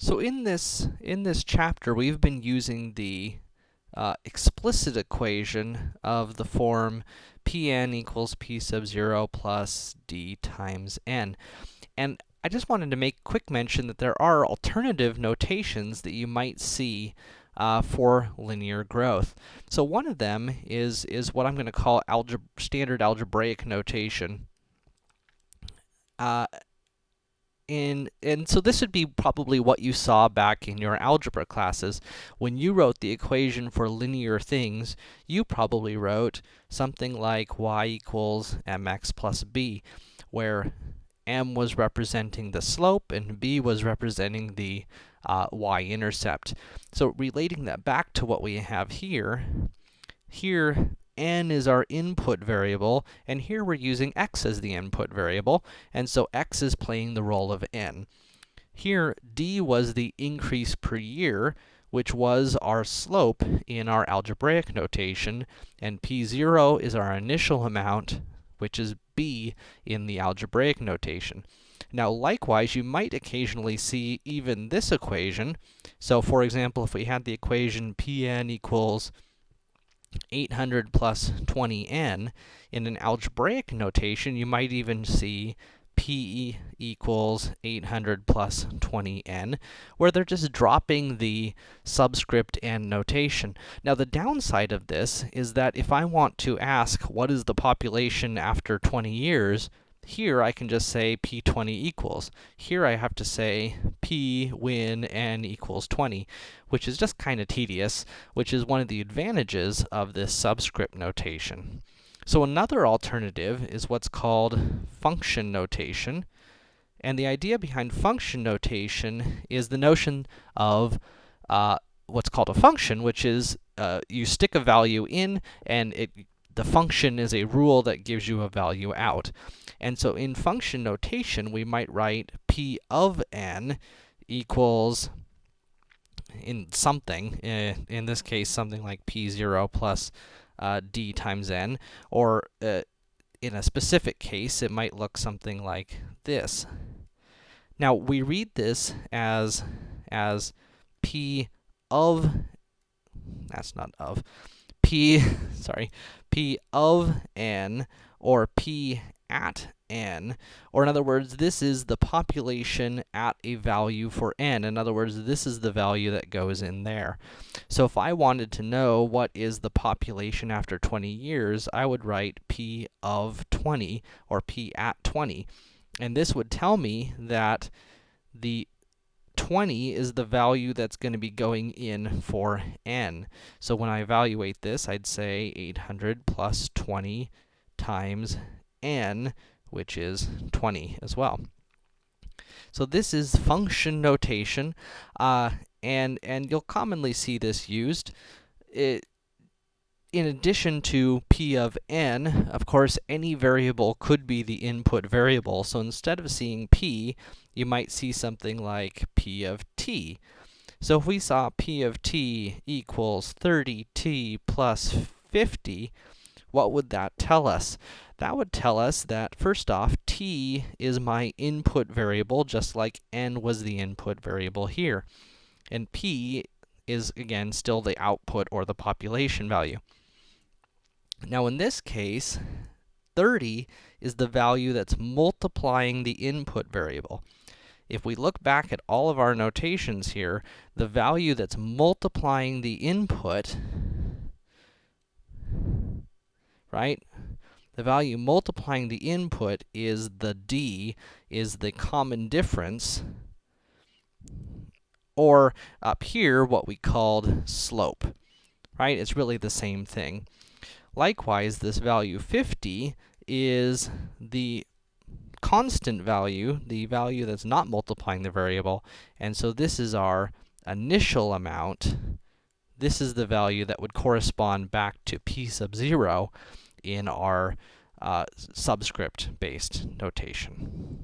So in this, in this chapter, we've been using the uh, explicit equation of the form Pn equals P sub 0 plus d times n. And I just wanted to make quick mention that there are alternative notations that you might see uh, for linear growth. So one of them is, is what I'm going to call algebra standard algebraic notation. Uh, in, and so this would be probably what you saw back in your algebra classes. When you wrote the equation for linear things, you probably wrote something like y equals mx plus b, where m was representing the slope and b was representing the uh, y-intercept. So relating that back to what we have here, here n is our input variable, and here we're using x as the input variable, and so x is playing the role of n. Here, d was the increase per year, which was our slope in our algebraic notation, and p0 is our initial amount, which is b in the algebraic notation. Now, likewise, you might occasionally see even this equation. So, for example, if we had the equation Pn equals 800 plus 20n, in an algebraic notation, you might even see P equals 800 plus 20n, where they're just dropping the subscript n notation. Now, the downside of this is that if I want to ask what is the population after 20 years, here, I can just say p20 equals. Here, I have to say p when n equals 20, which is just kind of tedious, which is one of the advantages of this subscript notation. So another alternative is what's called function notation. And the idea behind function notation is the notion of uh, what's called a function, which is uh, you stick a value in, and it the function is a rule that gives you a value out. And so in function notation, we might write p of n equals in something, uh, in this case, something like p0 plus uh, d times n, or uh, in a specific case, it might look something like this. Now, we read this as, as p of, that's not of, p, sorry, p of n, or p at n, or in other words, this is the population at a value for n. In other words, this is the value that goes in there. So if I wanted to know what is the population after 20 years, I would write p of 20, or p at 20. And this would tell me that the 20 is the value that's going to be going in for n. So when I evaluate this, I'd say 800 plus 20 times n, which is 20 as well. So this is function notation, uh, and, and you'll commonly see this used. It, in addition to p of n, of course, any variable could be the input variable. So instead of seeing p, you might see something like p of t. So if we saw p of t equals 30t plus 50, what would that tell us? That would tell us that, first off, t is my input variable, just like n was the input variable here. And p is, again, still the output or the population value. Now, in this case, 30 is the value that's multiplying the input variable. If we look back at all of our notations here, the value that's multiplying the input, right? The value multiplying the input is the d, is the common difference, or up here, what we called slope, right? It's really the same thing. Likewise, this value 50 is the constant value, the value that's not multiplying the variable, and so this is our initial amount. This is the value that would correspond back to p sub 0 in our uh, subscript-based notation.